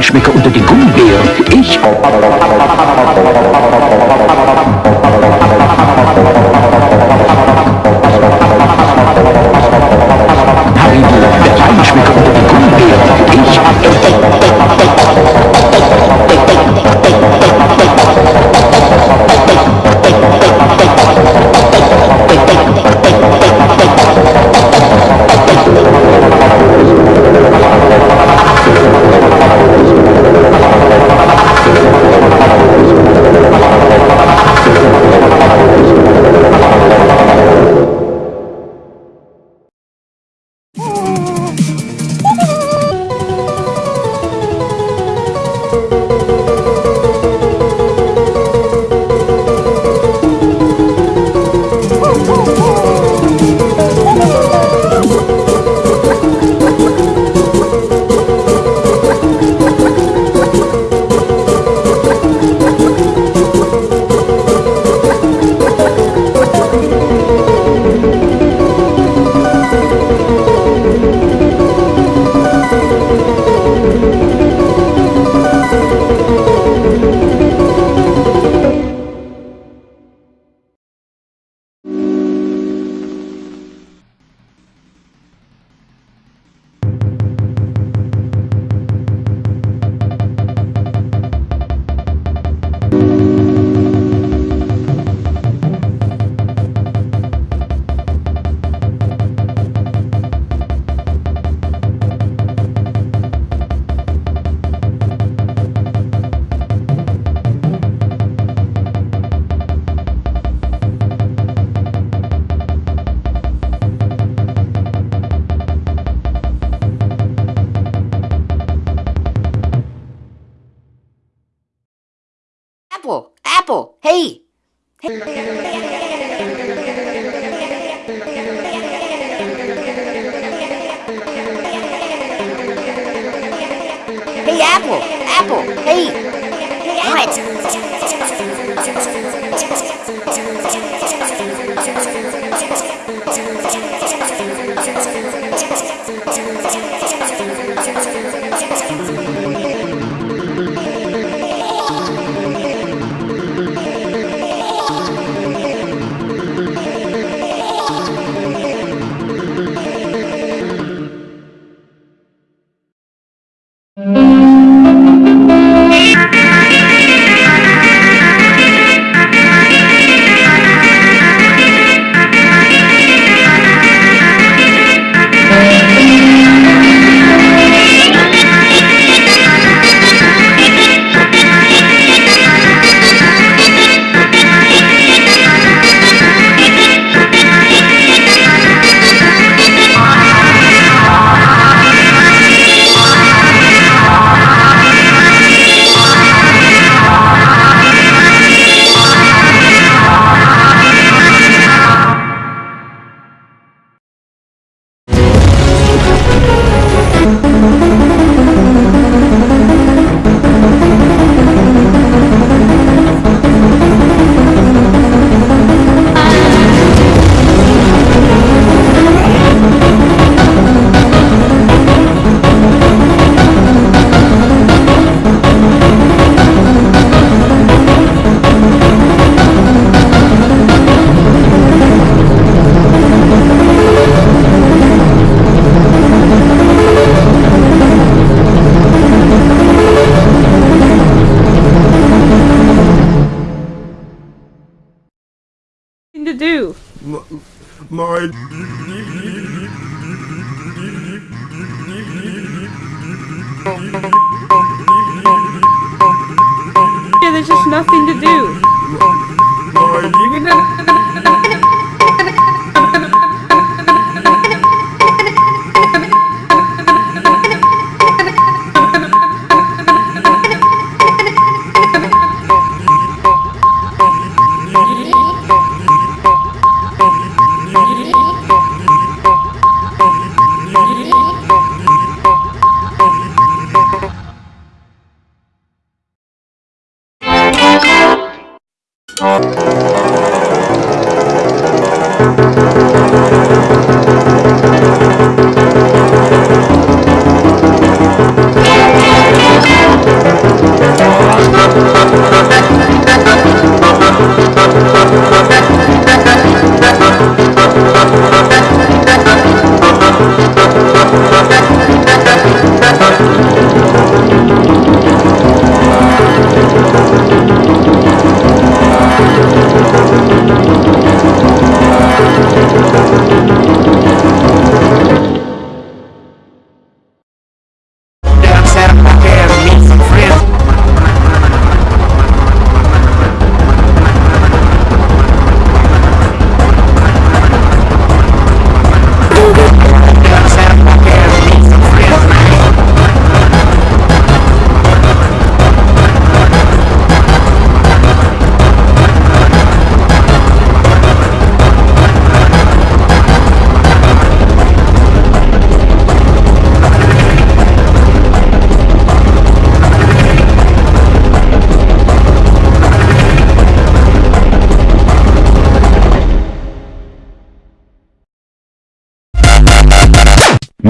Feinschmecker unter den Gummibären. Ich... Hey, Apple, Apple, hey. What? to Yeah, there's just nothing to do. Thank you.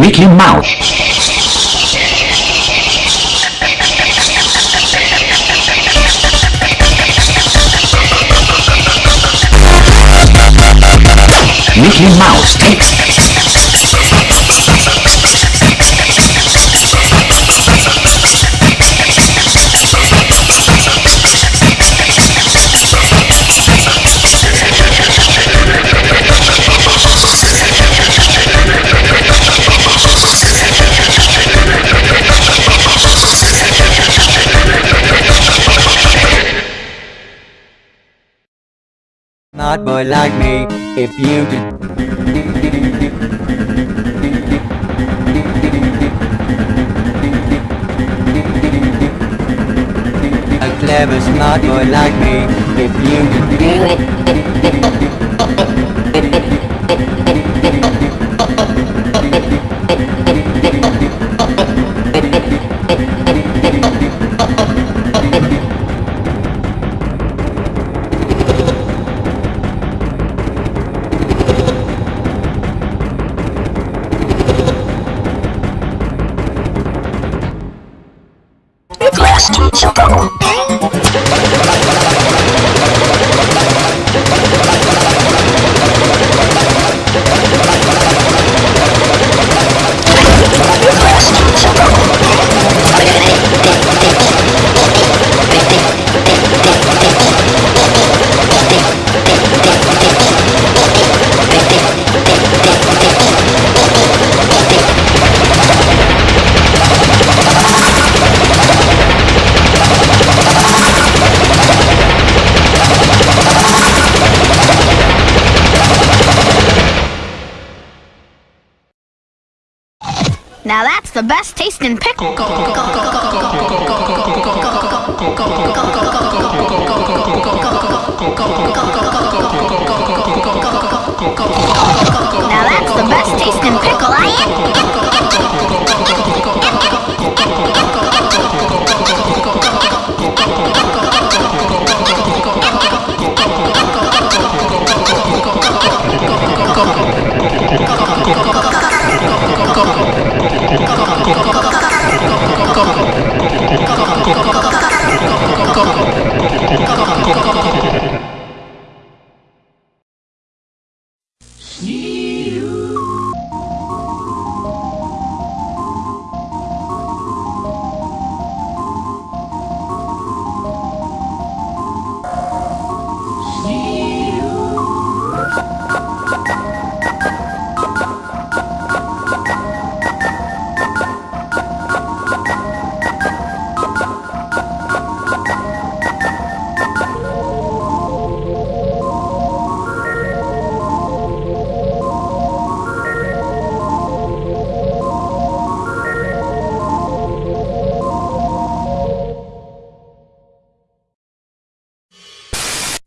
Mickey Mouse. Not boy like me, if you did. A clever smart boy like me, if you did. Now that's the best tasting pickle. Now that's the best tasting pickle I am.